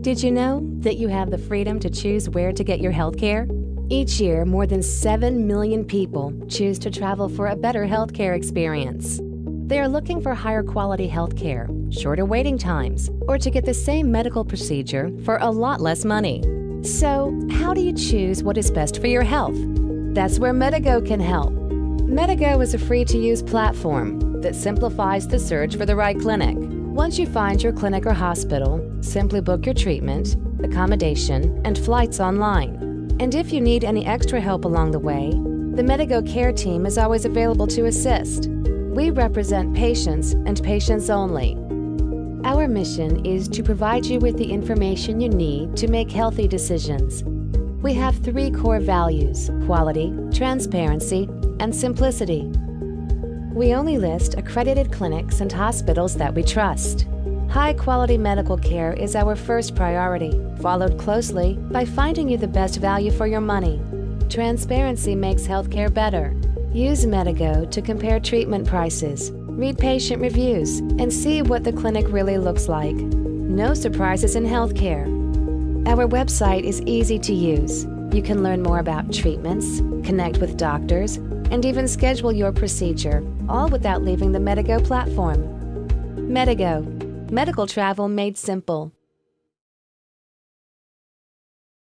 Did you know that you have the freedom to choose where to get your health care? Each year, more than 7 million people choose to travel for a better healthcare experience. They are looking for higher quality healthcare, shorter waiting times, or to get the same medical procedure for a lot less money. So, how do you choose what is best for your health? That's where Medigo can help. Medigo is a free to use platform that simplifies the search for the right clinic. Once you find your clinic or hospital, simply book your treatment, accommodation, and flights online. And if you need any extra help along the way, the Medigo Care Team is always available to assist. We represent patients and patients only. Our mission is to provide you with the information you need to make healthy decisions. We have three core values quality, transparency, and simplicity. We only list accredited clinics and hospitals that we trust. High quality medical care is our first priority, followed closely by finding you the best value for your money. Transparency makes healthcare better. Use Medigo to compare treatment prices, read patient reviews, and see what the clinic really looks like. No surprises in healthcare. Our website is easy to use. You can learn more about treatments, connect with doctors, and even schedule your procedure, all without leaving the Medigo platform. Medigo, medical travel made simple.